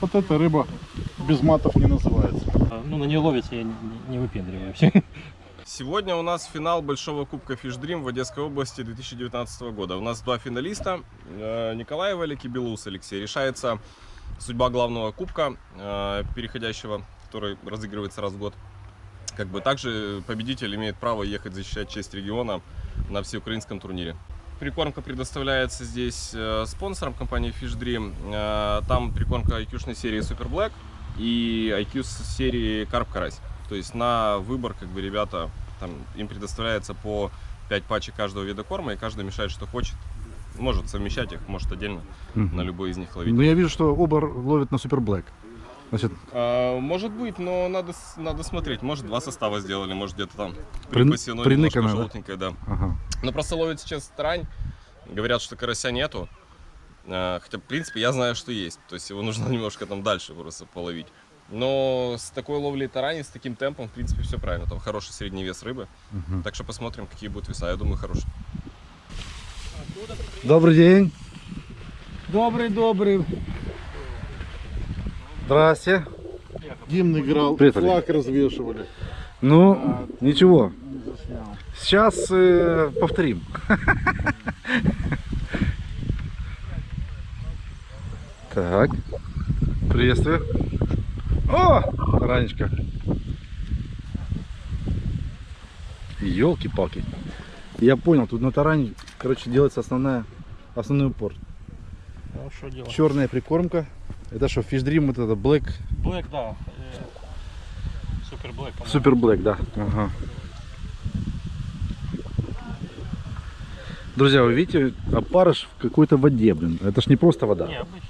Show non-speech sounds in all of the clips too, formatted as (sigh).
Вот эта рыба без матов не называется. Ну, на нее ловится, я не, не- выпендриваюсь. Сегодня у нас финал Большого Кубка Fish Dream в Одесской области 2019 года. У нас два финалиста, э, Николаева Олег и Белоус Алексей. Решается судьба главного кубка, э, переходящего, который разыгрывается раз в год. Как бы также победитель имеет право ехать защищать честь региона на всеукраинском турнире. Прикормка предоставляется здесь э, спонсором компании Fish Dream. Э, Там прикормка IQ-шной серии Super Black и IQ серии Карп Карась. То есть на выбор, как бы, ребята, там, им предоставляется по 5 пачек каждого вида корма, и каждый мешает, что хочет. Может совмещать их, может отдельно на любой из них ловить. Но я вижу, что оба ловят на Супер Блэк. Значит, А, может быть, но надо, надо смотреть. Может, два состава сделали, может, где-то там припасено приныкано, немножко да? желтенькое, да. ага. Но просто ловят сейчас тарань. Говорят, что карася нету. А, Хотя, в принципе, я знаю, что есть. То есть его нужно (laughs) немножко там дальше просто половить. Но с такой ловлей тарани, с таким темпом, в принципе, все правильно. Там хороший средний вес рыбы. Мгм. Так что посмотрим, какие будут веса. Я думаю, хорошие. Добрый день. Добрый, добрый. Здрасте. Гимн играл, Привет, Олег. флаг развешивали. Ну, ничего. Сейчас э, повторим. Так. Приветствую. О, ранечка. Елки-палки. Я понял, тут на таране, короче, делается основная, основной упор. Ну, делать? Черная прикормка. Это что, Dream, вот это Black, Блэк, да. э, Супер Блэк. по-моему. Супер Black, да. Ага. Друзья, вы видите, опарыш в какой-то воде, блин. Это ж не просто вода. Не, обычно.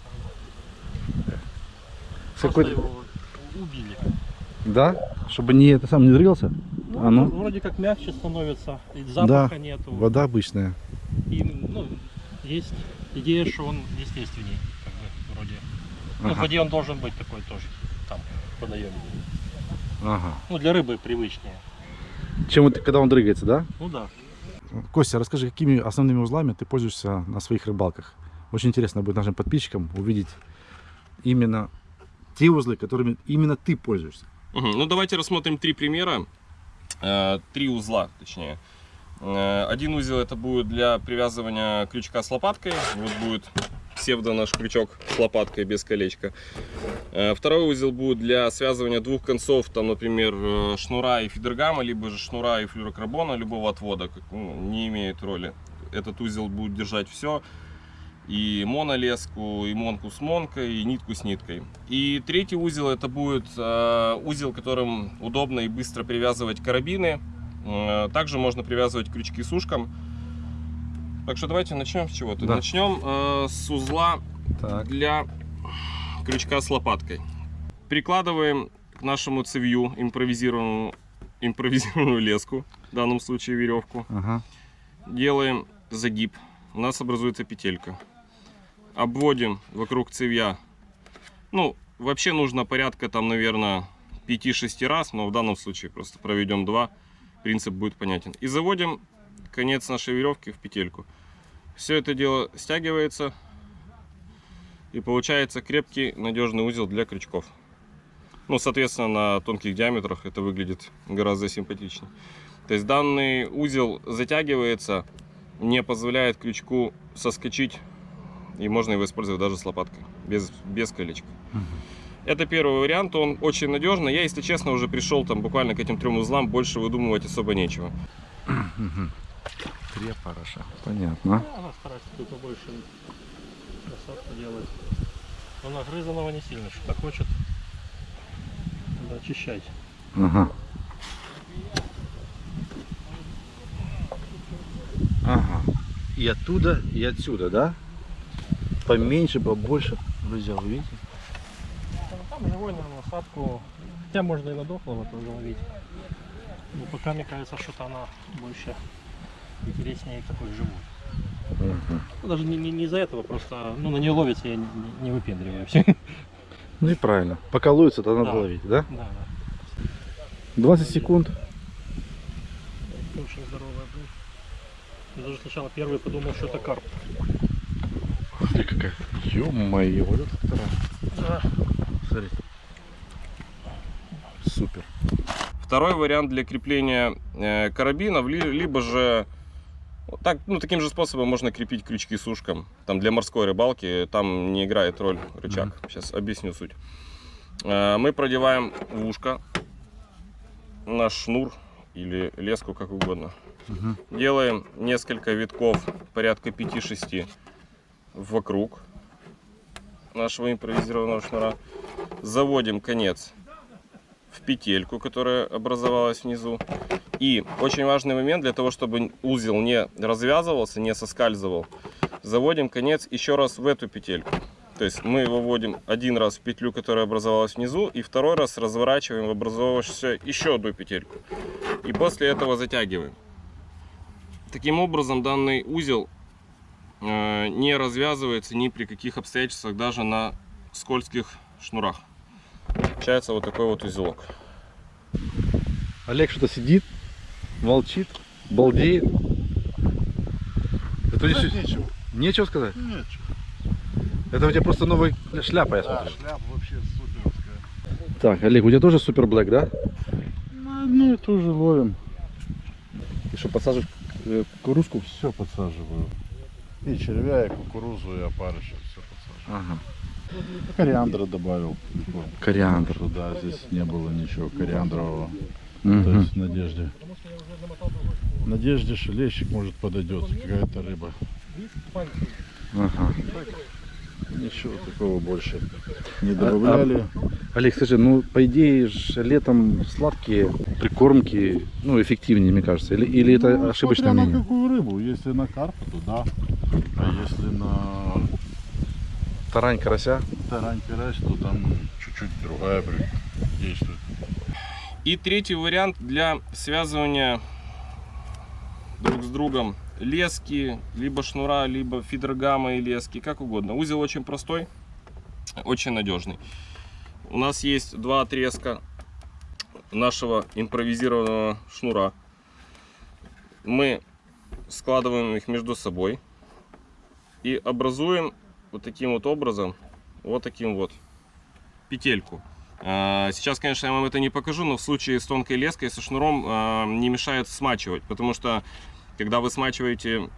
С какой-то- его убили. Да? Чтобы не это сам не дрился? Ну, А ну? Вроде как мягче становится, и запаха нету. Вода обычная. И, ну, есть идея, что он естественней, как бы, вроде. Ну, в Ага. воде он должен быть такой тоже, там, в водоеме. Ага. Ну, для рыбы привычнее. Чем вот когда он дрыгается, да? Ну да. Костя, расскажи, какими основными узлами ты пользуешься на своих рыбалках? Очень интересно будет нашим подписчикам увидеть именно те узлы, которыми именно ты пользуешься. Мгм. Ну, давайте рассмотрим три примера. Э, Три узла, точнее. Э, Один узел это будет для привязывания крючка с лопаткой. Вот будет псевдо наш крючок с лопаткой без колечка. Э, Второй узел будет для связывания двух концов, там, например, э, шнура и фидергама, либо же шнура и флюрокарбона, любого отвода, ну, не имеет роли. Этот узел будет держать все, и монолеску, и монку с монкой, и нитку с ниткой. И третий узел это будет э, узел, которым удобно и быстро привязывать карабины. Также можно привязывать крючки с ушком. Так что давайте начнем с чего-то. Да. Начнем э, с узла Так. для крючка с лопаткой. Прикладываем к нашему цевью импровизированную, импровизированную леску, в данном случае веревку. Ага. Делаем загиб. У нас образуется петелька. Обводим вокруг цевья. Ну, вообще нужно порядка там, наверное, 5-6 раз, но в данном случае просто проведем 2. Принцип будет понятен. И заводим конец нашей веревки в петельку. Все это дело стягивается. И получается крепкий, надежный узел для крючков. Ну, соответственно, на тонких диаметрах это выглядит гораздо симпатичнее. То есть данный узел затягивается, не позволяет крючку соскочить, и можно его использовать даже с лопаткой, без, без колечка. Это первый вариант, он очень надежный. Я, если честно, уже пришел там буквально к этим трем узлам, больше выдумывать особо нечего. Три опарыша. Понятно. Ну, Она старается тут побольше красотку делать. Но нагрызанного не сильно, что хочет. Надо очищать. Ага. Ага. И оттуда, и отсюда, да? Поменьше, побольше. Друзья, вы видите? Там, живой на насадку. Хотя можно и на дохлого тоже ловить. Но пока мне кажется, что-то она больше интереснее такой живой. Ну, даже не, не, не из-за этого, просто ну, на нее ловится, я не, не- выпендриваюсь. Ну и правильно. Пока ловится, то надо Да. ловить, да? Да, да. 20 секунд. Очень здоровая блин. Я даже сначала первый подумал, что это карп. Смотри, какая. Ё-моё, вот это вторая. Да. Смотри. Супер. Второй вариант для крепления э, карабинов, ли- либо же так, ну, таким же способом можно крепить крючки с ушком. Там для морской рыбалки там не играет роль рычаг. Сейчас объясню суть. Э, мы продеваем в ушко наш шнур или леску, как угодно. Мгм. Делаем несколько витков, порядка 5-6 вокруг нашего импровизированного шнура. Заводим конец в петельку, которая образовалась внизу. И очень важный момент для того, чтобы узел не развязывался, не соскальзывал, заводим конец еще раз в эту петельку. То есть мы его вводим один раз в петлю, которая образовалась внизу, и второй раз разворачиваем в образовавшуюся еще одну петельку. И после этого затягиваем. Таким образом, данный узел э, не развязывается ни при каких обстоятельствах, даже на скользких шнурах. Получается вот такой вот узелок. Олег что-то сидит, молчит, балдеет. Это Да здесь нечего. нечего сказать? Нечего. Это у тебя просто новая шляпа, я Да, смотрю. шляпа вообще суперская. Так, Олег, у тебя тоже супер блэк, да? На одну и ту же ловим. И что, подсаживаешь э, кукурузку? Все подсаживаю. И червя, и кукурузу, и опарыша. Все подсаживаю. Ага. Кориандра добавил. Кориандр. Что, да, здесь не было ничего кориандрового. То Мгм. есть в надежде. В надежде, что лещик может подойдет, какая-то рыба. Ага. Ничего такого больше не добавляли. Олег, скажи, ну, по идее, ж летом сладкие прикормки, ну, эффективнее, мне кажется. Или, или это Ну, ошибочное смотря на мнение? какую рыбу. Если на карпа, то да. А если на Тарань, карася? тарань карась, то там чуть-чуть другая действует. И третий вариант для связывания друг с другом лески, либо шнура, либо фидергама и лески, как угодно. Узел очень простой, очень надежный. У нас есть два отрезка нашего импровизированного шнура. Мы складываем их между собой и образуем вот таким вот образом, вот таким вот петельку. А, Сейчас, конечно, я вам это не покажу, но в случае с тонкой леской, со шнуром а, не мешает смачивать, потому что когда вы смачиваете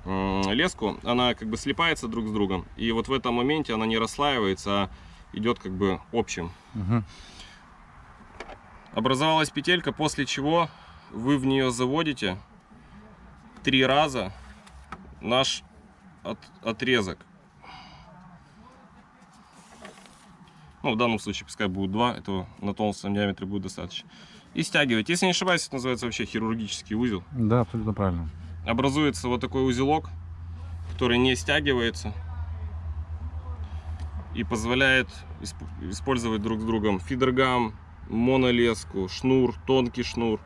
леску, она как бы слипается друг с другом, и вот в этом моменте она не расслаивается, а идет как бы общим. Угу. Образовалась петелька, после чего вы в нее заводите три раза наш от- отрезок. Ну, в данном случае пускай будет два, этого на толстом диаметре будет достаточно. И стягивать. Если не ошибаюсь, это называется вообще хирургический узел. Да, абсолютно правильно. Образуется вот такой узелок, который не стягивается и позволяет исп- использовать друг с другом фидергам, монолеску, шнур, тонкий шнур.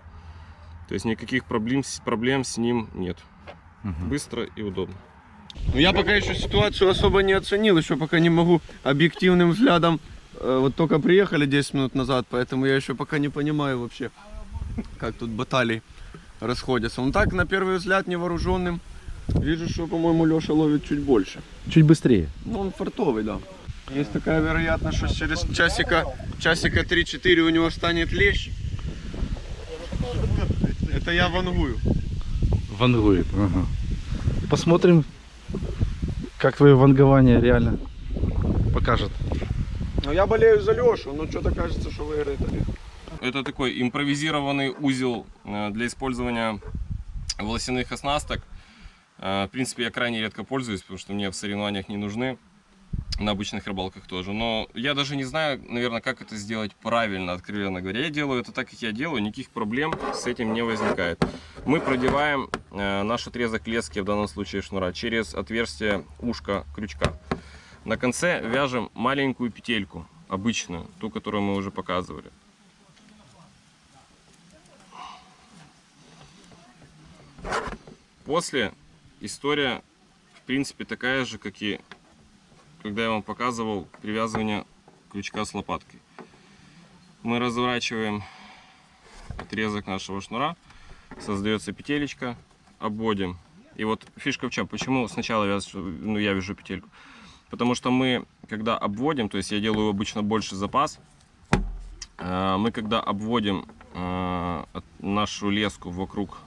То есть никаких проблем, с- проблем с ним нет. Мгм. Быстро и удобно. Ну, Я пока еще ситуацию особо не оценил, еще пока не могу объективным взглядом. Э, Вот только приехали 10 минут назад, поэтому я еще пока не понимаю вообще, как тут баталии расходятся. Ну так, на первый взгляд, невооруженным, вижу, что, по-моему, Леша ловит чуть больше. Чуть быстрее. Ну, он фартовый, да. Есть такая вероятность, что через часика, часика 3-4 у него станет лещ. Это я вангую. Вангует. Ага. Посмотрим, как твое вангование реально покажет. Но я болею за Лешу, но что-то кажется, что выиграет Олег. Это такой импровизированный узел э, для использования волосяных оснасток. Э, В принципе, я крайне редко пользуюсь, потому что мне в соревнованиях не нужны. На обычных рыбалках тоже. Но я даже не знаю, наверное, как это сделать правильно, откровенно говоря. Я делаю это так, как я делаю, никаких проблем с этим не возникает. Мы продеваем э, наш отрезок лески, в данном случае шнура, через отверстие ушка крючка. На конце вяжем маленькую петельку, обычную, ту, которую мы уже показывали. После история, в принципе, такая же, как и когда я вам показывал привязывание крючка с лопаткой. Мы разворачиваем отрезок нашего шнура, создается петелечка, обводим. И вот фишка в чем, почему сначала вяз- ну, я вяжу петельку. Потому что мы, когда обводим, то есть я делаю обычно больше запас, э, мы когда обводим э, нашу леску вокруг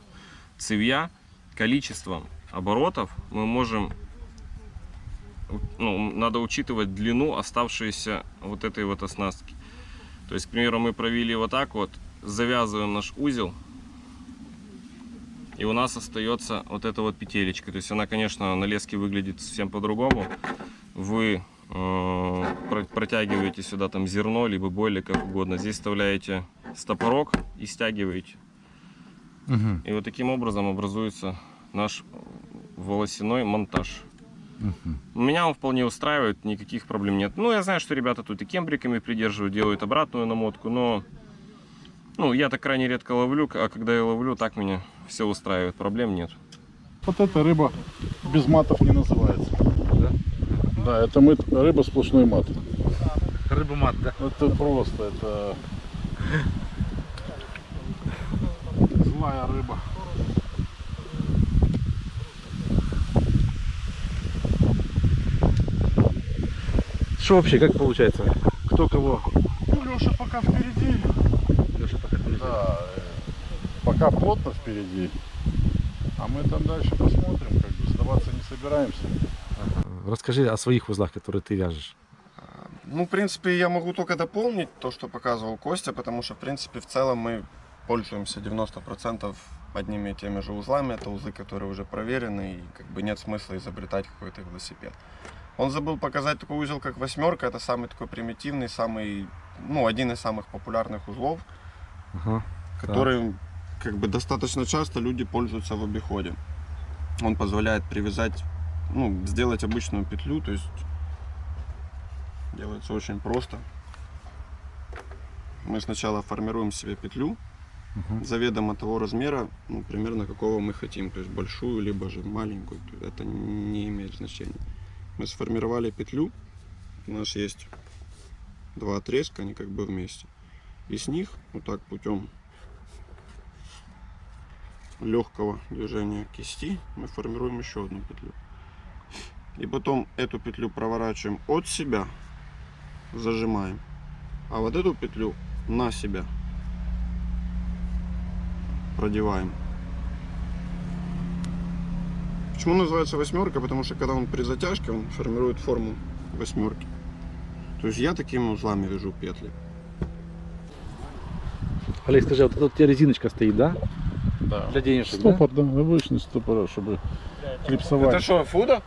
цевья, количеством оборотов мы можем, ну, надо учитывать длину оставшейся вот этой вот оснастки. То есть, к примеру, мы провели вот так вот, завязываем наш узел, и у нас остается вот эта вот петелечка. То есть она, конечно, на леске выглядит совсем по-другому. Вы э, про- протягиваете сюда там зерно, либо бойлик, как угодно. Здесь вставляете стопорок и стягиваете. Мгм. И вот таким образом образуется наш волосяной монтаж. Мгм. Меня он вполне устраивает, никаких проблем нет. Ну, я знаю, что ребята тут и кембриками придерживают, делают обратную намотку, но ну, я так крайне редко ловлю, а когда я ловлю, так меня все устраивает, проблем нет. Вот эта рыба без матов не называется. Да? Это мы, рыба сплошной мат. Рыба мат, да? Это просто, это злая рыба. Что вообще, как получается? Кто кого? Ну, Леша пока впереди. Леша пока впереди. Да, э, пока плотно впереди. А мы там дальше посмотрим, как бы сдаваться не собираемся. Расскажи о своих узлах, которые ты вяжешь. Ну, в принципе, я могу только дополнить то, что показывал Костя, потому что, в принципе, в целом мы пользуемся 90% одними и теми же узлами. Это узлы, которые уже проверены, и как бы нет смысла изобретать какой-то велосипед. Он забыл показать такой узел, как восьмерка. Это самый такой примитивный, самый, ну, один из самых популярных узлов, Ага. которым как бы достаточно часто люди пользуются в обиходе. Он позволяет привязать, ну, сделать обычную петлю, то есть делается очень просто. Мы сначала формируем себе петлю Мгм. заведомо того размера, ну, примерно какого мы хотим, то есть большую, либо же маленькую, то это не имеет значения. Мы сформировали петлю, у нас есть два отрезка, они как бы вместе. И с них вот так путем легкого движения кисти мы формируем еще одну петлю. И потом эту петлю проворачиваем от себя, зажимаем, а вот эту петлю на себя продеваем. Почему называется восьмерка? Потому что когда он при затяжке, он формирует форму восьмерки. То есть я такими узлами вяжу петли. Олег, скажи, вот тут у тебя резиночка стоит, да? Да. Для денежек, Стопор, да? обычный стопор, чтобы клипсовать. что, фуда?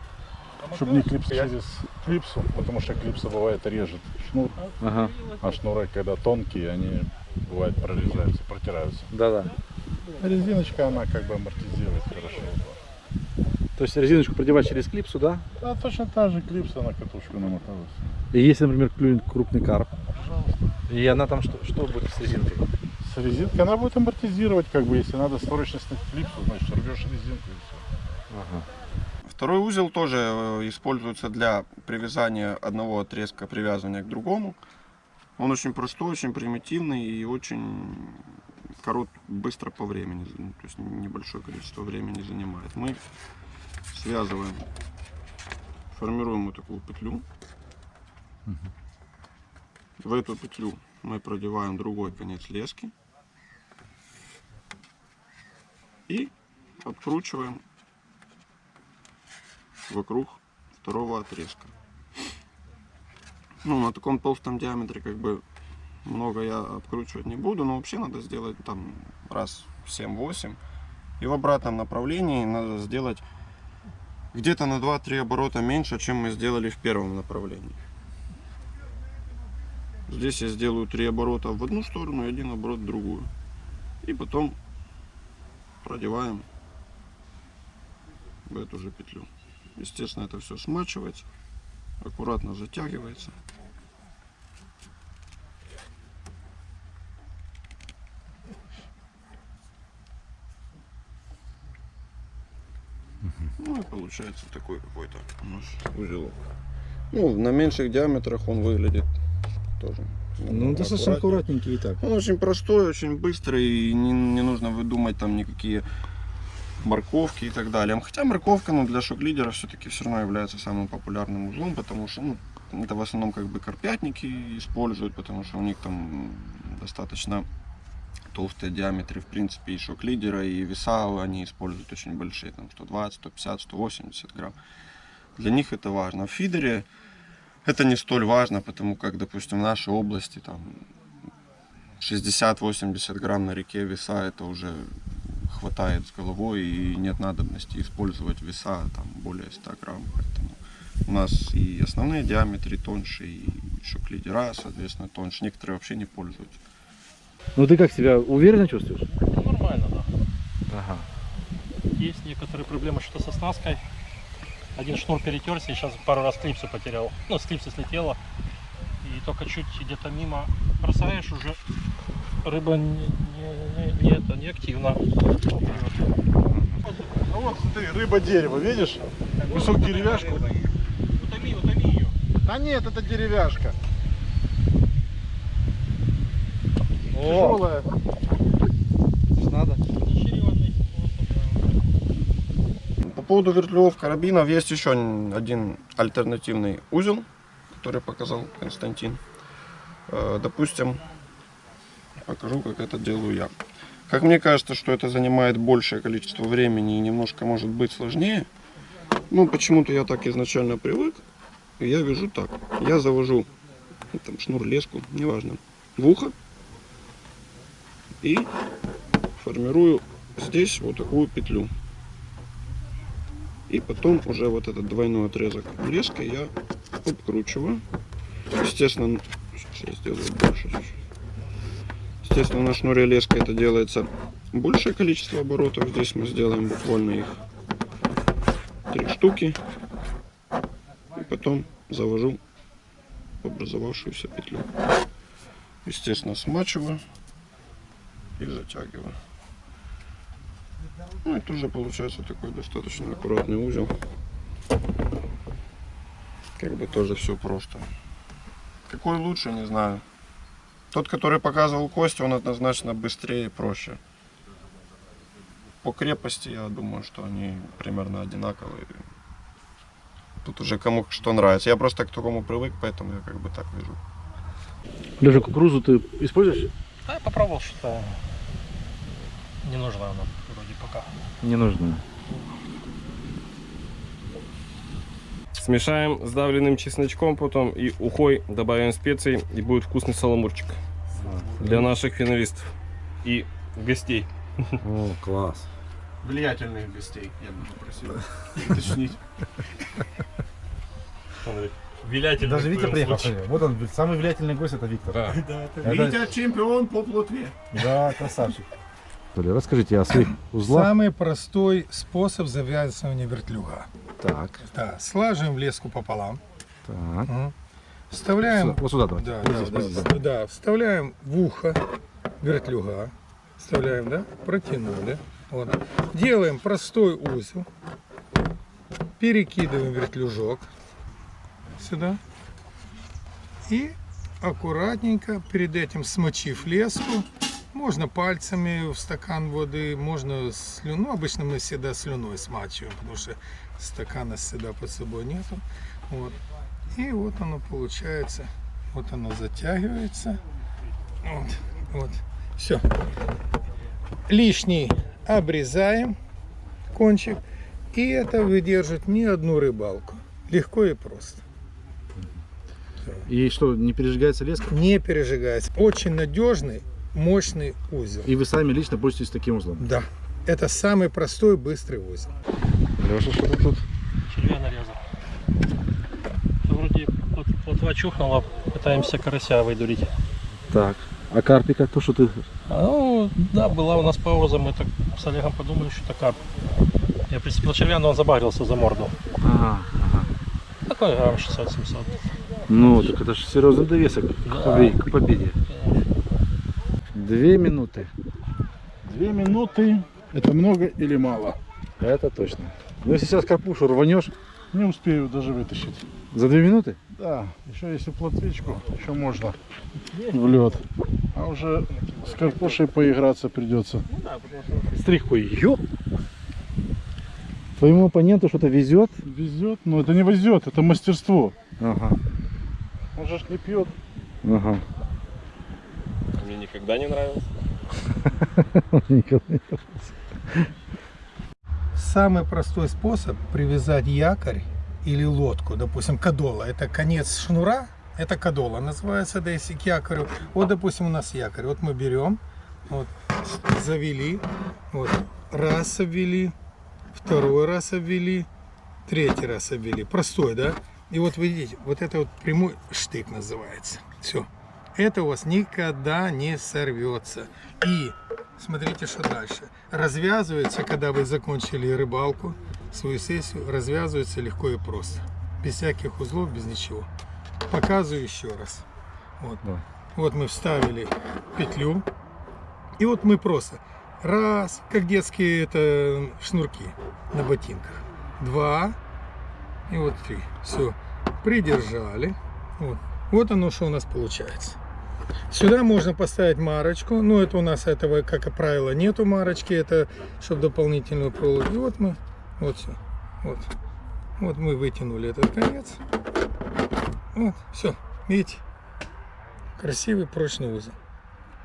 Чтобы не клипс через клипсу, потому что клипса бывает режет шнур? Ага. а шнуры, когда тонкие, они бывает прорезаются, протираются. Да-да. Резиночка, она как бы амортизирует хорошо. То есть резиночку продевать через клипсу, да? Да, точно та же клипса на катушку намоталась. И если, например, клюнет крупный карп, и она там что, что будет с резинкой? С резинкой она будет амортизировать, как бы, если надо срочно снять клипсу, значит рвешь резинку и все. Ага. Второй узел тоже э, используется для привязания одного отрезка привязывания к другому. Он очень простой, очень примитивный и очень корот, быстро по времени, то есть небольшое количество времени занимает. Мы связываем, формируем вот такую петлю. В эту петлю мы продеваем другой конец лески и откручиваем вокруг второго отрезка. Ну, на таком толстом диаметре как бы много я откручивать не буду, но вообще надо сделать там раз в 7-8. И в обратном направлении надо сделать где-то на 2-3 оборота меньше, чем мы сделали в первом направлении. Здесь я сделаю 3 оборота в одну сторону и один оборот в другую. И потом продеваем в эту же петлю. Естественно, это все смачивается, аккуратно затягивается. Ну и получается такой какой-то у нас узелок. Ну, на меньших диаметрах он выглядит тоже. Ну, намного достаточно аккуратненький и так. Он очень простой, очень быстрый, и не, не нужно выдумать там никакие морковки и так далее. Хотя морковка, ну, для шок-лидера все-таки все равно является самым популярным узлом, потому что, ну, это в основном как бы карпятники используют, потому что у них там достаточно толстые диаметры, в принципе, и шок-лидера, и веса они используют очень большие, там 120, 150, 180 грамм. Для них это важно. В фидере это не столь важно, потому как, допустим, в нашей области там 60-80 грамм на реке веса это уже хватает с головой и нет надобности использовать веса там более 100 грамм. Поэтому у нас и основные диаметры тоньше, и шок-лидера, соответственно, тоньше. Некоторые вообще не пользуются. Ну ты как себя уверенно чувствуешь? Ну, нормально, да. Ага. Есть некоторые проблемы что-то со снаской. Один шнур перетерся и сейчас пару раз клипсу потерял. Ну, с клипсы слетело. И только чуть где-то мимо бросаешь, уже рыба не, не, не, не это, не активна. Ну вот, смотри, рыба-дерево, видишь? Кусок деревяшки. Утоми, утоми ее. Да нет, это деревяшка. О, Тяжелая. надо. По поводу вертлюгов карабинов есть еще один альтернативный узел, который показал Константин. Э, Допустим, покажу, как это делаю я. Как мне кажется, что это занимает большее количество времени и немножко может быть сложнее. Ну, почему-то я так изначально привык. И я вяжу так. Я завожу ну, там шнур, леску, неважно, в ухо. И формирую здесь вот такую петлю. И потом уже вот этот двойной отрезок леской я обкручиваю. Естественно, сейчас я сделаю больше чуть-чуть. Естественно, на шнуре леска это делается большее количество оборотов. Здесь мы сделаем буквально их три штуки. И потом завожу образовавшуюся петлю. Естественно, смачиваю и затягиваю. Ну, это уже получается такой достаточно аккуратный узел. Как бы тоже все просто. Какой лучше, не знаю. Тот, который показывал Костя, он однозначно быстрее и проще. По крепости, я думаю, что они примерно одинаковые. Тут уже кому что нравится. Я просто к такому привык, поэтому я как бы так вижу. Лежа, кукурузу ты используешь? Да, я попробовал что-то. Не нужна она вроде пока. Не нужно. Смешаем с давленным чесночком потом и ухой добавим специй и будет вкусный саламурчик для наших финалистов и гостей. О, класс. Влиятельных гостей, я бы попросил уточнить. Вилятель. Даже Витя приехал. смотри. Вот он, самый влиятельный гость это Виктор. Да. Это- Витя чемпион по плотве. Да, красавчик. Расскажите о своих узлах. Самый простой способ завязывания вертлюга. Так, Да, слаживаем леску пополам. так. Мгм. Вставляем, Вот сюда давайте. да, Вот да, здесь, да, да, да, вставляем в ухо вертлюга. Вставляем, да? Протянули. Вот. Делаем простой узел. Перекидываем вертлюжок сюда. И аккуратненько, перед этим смочив леску, можно пальцами в стакан воды, можно слюну. Ну, обычно мы всегда слюной смачиваем, потому что стакана всегда под собой нету. Вот. И вот оно получается. Вот оно затягивается. Вот. Вот. Все. Лишний обрезаем кончик. И это выдержит не одну рыбалку. Легко и просто. И что, не пережигается леска? Не пережигается. Очень надежный, мощный узел. И вы сами лично пользуетесь таким узлом? Да. Это самый простой, быстрый узел. Леша, что ты тут? Червя нарезал. Вроде плот- плотва чухнула, пытаемся карася выдурить. Так. А карпика, то, что ты... А, Ну, да, была у нас пауза, мы так с Олегом подумали, что такая. Я прицепил червя, но он забагрился за морду. Ага, ага. Такой грамм 600-700. Ну, так это же серьезный довесок Да. к победе. Две минуты. Две минуты. Это много или мало? Это точно. Ну, если сейчас карпушу рванешь Не успею даже вытащить. за две минуты, Да, еще если плотвичку, еще можно в лед. А уже с карпушей поиграться придется. стрихку ёп. Твоему оппоненту что-то везет? Везет, но это не везет, это мастерство. Ага, Он же ж не пьет. ага. Мне никогда не нравилось. (laughs) Николай. Самый простой способ привязать якорь или лодку, допустим, кадола, это конец шнура, это кадола называется, да если к якорю. Вот, допустим, у нас якорь, вот мы берем, вот, завели, вот, раз обвели, второй раз обвели, третий раз обвели. Простой, да? И вот вы видите, вот это вот прямой штык называется. Все. Это у вас никогда не сорвется. И смотрите, что дальше. Развязывается, когда вы закончили рыбалку, свою сессию, развязывается легко и просто. Без всяких узлов, без ничего. Показываю еще раз. Вот. Да. Вот мы вставили петлю. И вот мы просто раз, как детские это шнурки на ботинках. Два. И вот три. Все. Придержали. Вот. Вот оно, что у нас получается. Сюда можно поставить марочку. Но это у нас этого, как правило, нету марочки. Это чтобы дополнительную проволоку. И вот мы, вот все. Вот. Вот мы вытянули этот конец. Вот, все. Видите? Красивый прочный узел.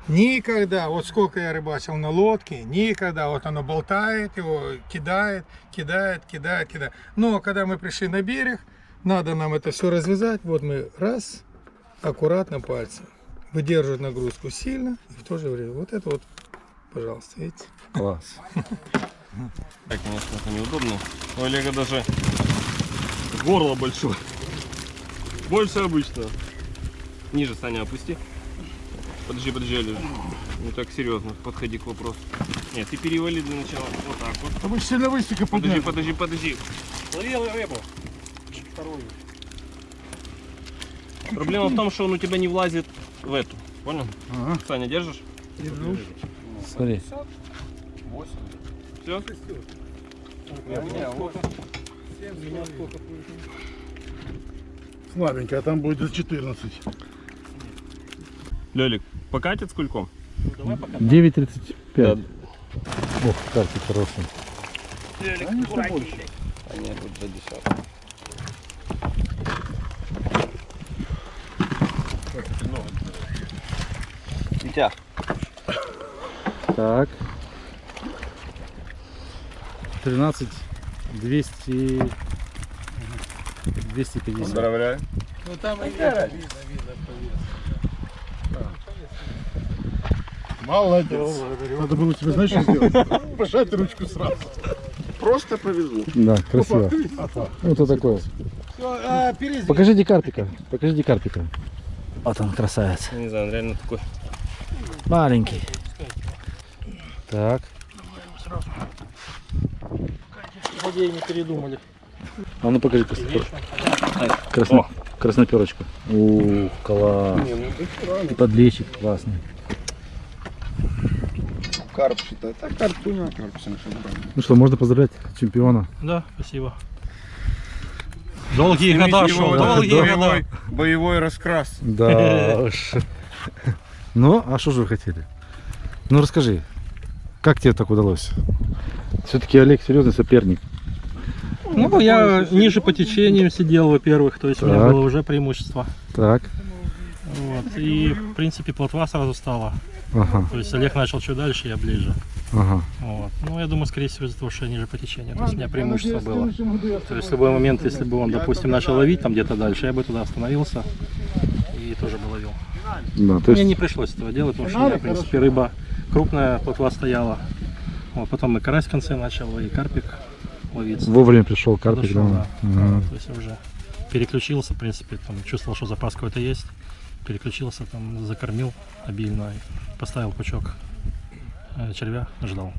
Никогда, вот сколько я рыбачил на лодке, никогда, вот оно болтает, его кидает, кидает, кидает, кидает. Но когда мы пришли на берег, надо нам это все развязать. Вот мы раз, аккуратно пальцем. Выдерживать нагрузку сильно и в то же время. Вот это вот, пожалуйста, видите? Класс. Так, конечно, это неудобно. У Олега даже горло большое. Больше обычного. Ниже, Саня, опусти. Подожди, подожди, Олег. Не так серьезно подходи к вопросу. Нет, ты перевали для начала. Вот так вот. А вы сильно высоко Подожди, подожди, подожди. Ловил рыбу. Вторую. Проблема в том, что он у тебя не влазит в эту. Понял? Ага. Саня, держишь? Смотри. Все? Слабенько, а там будет за 14. Лёлик, покатит с кульком? Ну, давай пока. 9.35. Ох, карты хорошие. Они что больше? Витя, Так. 13 200 250. поздравляю. Ну там и видно, видно, видно по весу. Молодец. Надо было тебе, знаешь, что сделать? (laughs) Пожать ручку сразу. Просто повезло. Да, красиво. Вот это такое. Покажите карпика. Покажите карпика. Вот он, красавец. Не знаю, он реально такой. Маленький. Так. Злодеи не передумали. А ну покажи красноперочку. Красно... Красноперочку. Ух, класс. И подлещик классный. Карп считай. Так, карп понял, карп все Ну что, можно поздравлять чемпиона. Да, спасибо. Долгие года шел, долгие да. года. Боевой, боевой раскрас. Да (laughs) уж. Ну, а что же вы хотели? Ну расскажи, как тебе так удалось? Все-таки Олег серьезный соперник. Ну, я ниже по течению сидел, во-первых, то есть у меня Так. было уже преимущество. Так. Вот. И, в принципе, плотва сразу стала. Ага, То есть Олег начал чуть дальше, я ближе. ага. Вот. Ну, я думаю, скорее всего, из-за того, что я ниже по течению. То есть у меня преимущество было. То есть в любой момент, если бы он, допустим, начал ловить там где-то дальше, я бы туда остановился тоже бы ловил. Да, то Мне есть, не пришлось этого делать, потому что у меня, в принципе, рыба крупная, плотва стояла. Вот, потом и карась в конце начал, и карпик ловиться. вовремя пришел карпик. Подошел, да. да. Ага. То есть я уже переключился, в принципе, там, чувствовал, что запас какой-то есть. Переключился, там, закормил обильно, поставил пучок э, червя, ждал.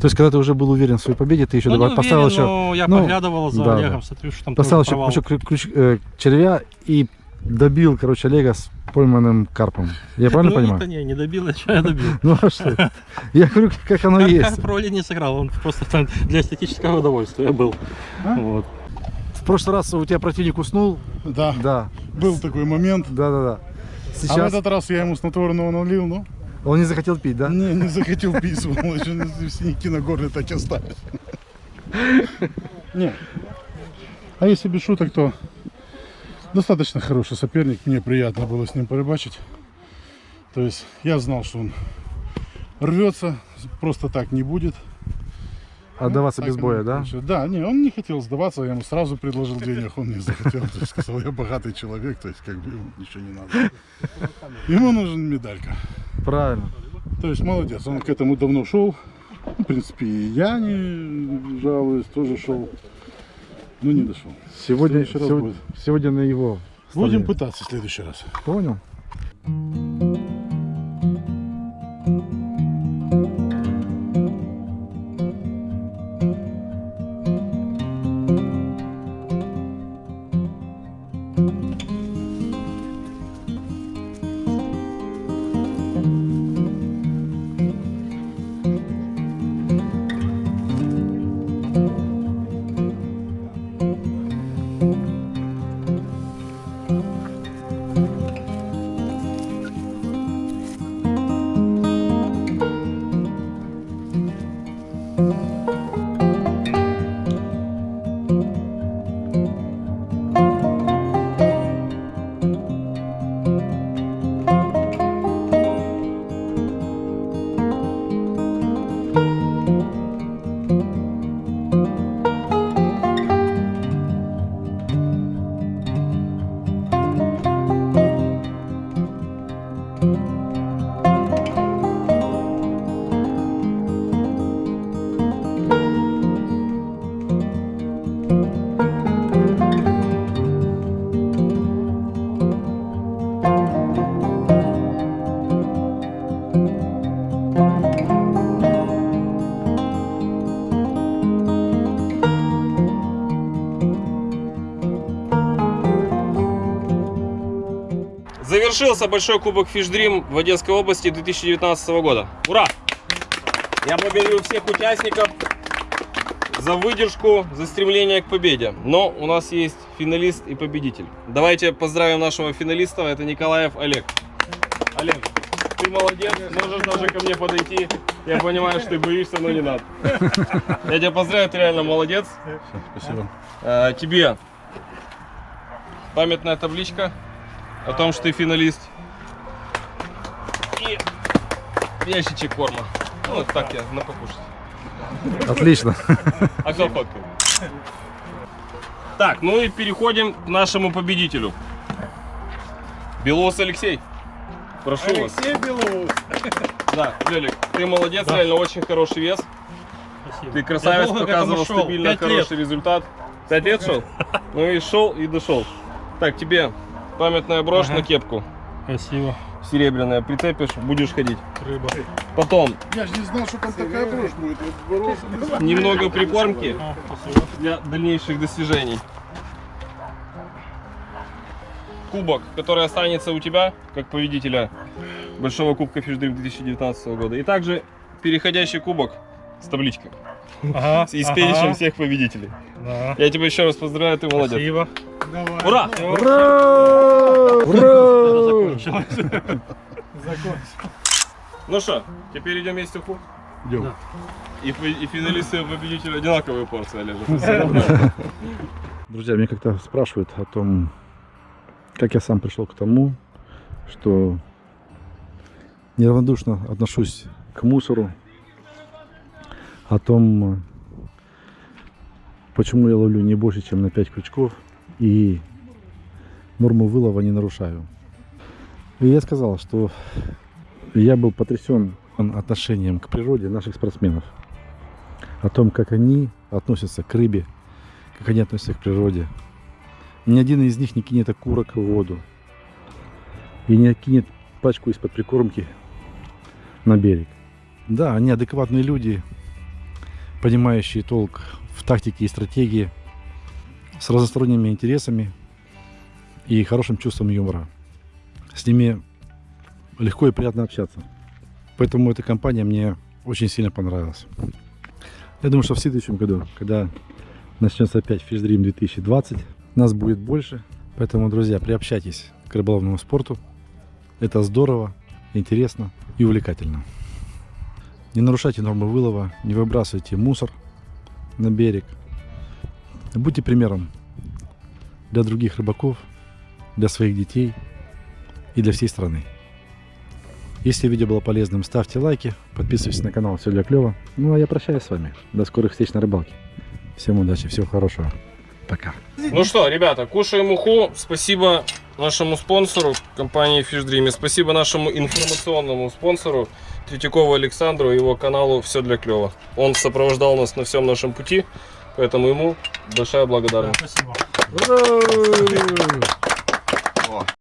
То есть, когда ты уже был уверен в своей победе, ты еще Ну, не добав- поставил уверен, еще, но я ну, поглядывал за да, Олегом, да. смотрю, что там поставил еще провал. ключ, э, червя и добил, короче, Олега с пойманным карпом. Я (laughs) правильно ну, понимаю? это не, не добил, а что я добил? (laughs) Ну а что? Я говорю, как оно есть. Карп роли не сыграл, он просто там для эстетического удовольствия был. А? Вот. В прошлый раз у тебя противник уснул. Да, Да, был такой момент. да, да, да. А в Сейчас этот раз я ему снотворного налил, ну, Он не захотел пить, да? Не, не захотел пить, сволочь, он синяки на горле так и остались. Не. А если без шуток, то достаточно хороший соперник. Мне приятно было с ним порыбачить. То есть я знал, что он рвется, просто так не будет. Отдаваться Так без боя, да? получилось. Да, не, он не хотел сдаваться, я ему сразу предложил денег, он не захотел. То есть сказал, я богатый человек, то есть как бы ему ничего не надо. Ему нужен медалька. Правильно. То есть молодец, он к этому давно шел. В принципе, и я не жалуюсь, тоже шел. Но не дошел. Сегодня, сегодня, сегодня на его Будем стороне. пытаться в следующий раз. Понял? Завершился большой кубок Fish Dream в Одесской области 2019 года. Ура! Я благодарю всех участников за выдержку, за стремление к победе. Но у нас есть финалист и победитель. Давайте поздравим нашего финалиста. Это Николаев Олег. Олег, ты молодец, можешь даже ко мне подойти. Я понимаю, что ты боишься, но не надо. Я тебя поздравляю, ты реально молодец. Спасибо. Э, тебе памятная табличка о том, что ты финалист. И ящичек корма. Ну, вот так я на покушать. Отлично. (laughs) А кто фоткает? Так, ну и переходим к нашему победителю. Белоус Алексей. Прошу вас. Алексей Белоус. (laughs) Да, Лелик, ты молодец, реально очень хороший вес. Спасибо. Ты красавец, показывал стабильно хороший лет. результат. Пять лет шел? Ну и шел, и дошел. Так, тебе памятная брошь Ага. на кепку. Спасибо. Серебряная, прицепишь, будешь ходить. Рыба. Потом Я же не знал, что там такая брошь будет. Боролся, немного прикормки А, для дальнейших достижений. Кубок, который останется у тебя, как победителя Большого Кубка Фишдрим 2019 года. И также переходящий кубок с табличкой. Ага, (laughs) И с ага. перечнем всех победителей. Да. Я тебя еще раз поздравляю, ты молодец. Спасибо. Ура! Ура! Ура! (laughs) Ну что, теперь идем есть уху. Идем. И, фи- и финалисты и победители одинаковые порции, Олежа. (laughs) Друзья, меня как-то спрашивают о том, как я сам пришел к тому, что неравнодушно отношусь к мусору, о том, почему я ловлю не больше, чем на 5 крючков и норму вылова не нарушаю. И я сказал, что я был потрясен отношением к природе наших спортсменов, о том, как они относятся к рыбе, как они относятся к природе. Ни один из них не кинет окурок в воду и не кинет пачку из-под прикормки на берег. Да, они адекватные люди, понимающие толк в тактике и стратегии, с разносторонними интересами и хорошим чувством юмора. С ними легко и приятно общаться. Поэтому эта компания мне очень сильно понравилась. Я думаю, что в следующем году, когда начнется опять Fish Dream 2020, нас будет больше. Поэтому, друзья, приобщайтесь к рыболовному спорту. Это здорово. интересно и увлекательно. Не нарушайте нормы вылова, не выбрасывайте мусор на берег. Будьте примером для других рыбаков, для своих детей и для всей страны. Если видео было полезным, ставьте лайки, подписывайтесь на канал Все для клёва. Ну а я прощаюсь с вами. До скорых встреч на рыбалке. Всем удачи, всего хорошего. Пока. Ну что, ребята, кушаем уху. Спасибо нашему спонсору, компании Fish Dream. Спасибо нашему информационному спонсору Третьякову Александру и его каналу Все для клёва. Он сопровождал нас на всем нашем пути, поэтому ему большая благодарность. Спасибо. Ура!